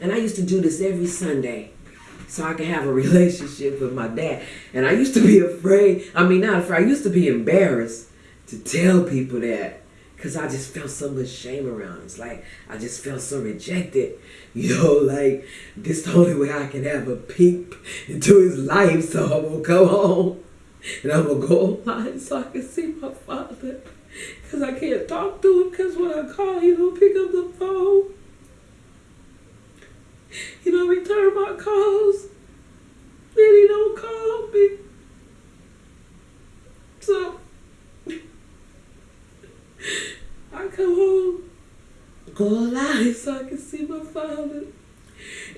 And I used to do this every Sunday so I could have a relationship with my dad. And I used to be afraid, I mean, not afraid, I used to be embarrassed to tell people that because I just felt so much shame around. It's like I just felt so rejected. You know, like this the only way I can have a peep into his life. So I'm gonna go home and I'm gonna go online so I can see my father. Cause I can't talk to him because when I call, he don't pick up the phone. He don't return my calls. And he don't call me. So I come home, go live so I can see my father.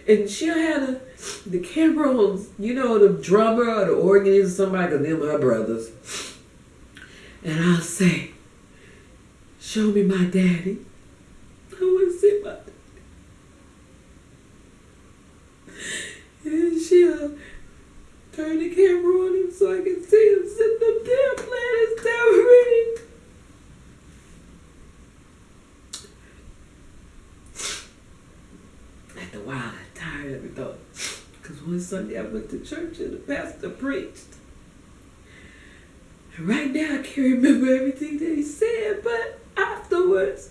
And she had have the, camera on, you know, the drummer or the organist or somebody, because them her brothers. And I'll say, show me my daddy. I want to see my daddy. Turn the camera on him so I can see him sitting up there playing his tambourine. After a while, I tired of it though. Because one Sunday I went to church and the pastor preached. And right now I can't remember everything that he said, but afterwards,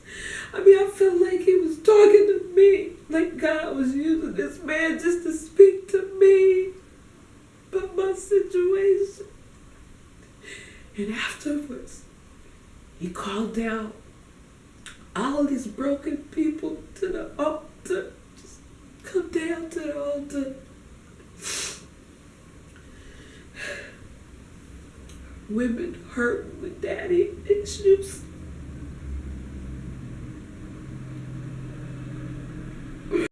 I mean, I felt like he was talking to me. Like God was using this man just to speak to me about my situation. And afterwards, he called down all these broken people to the altar. Just come down to the altar. Women hurt with daddy issues.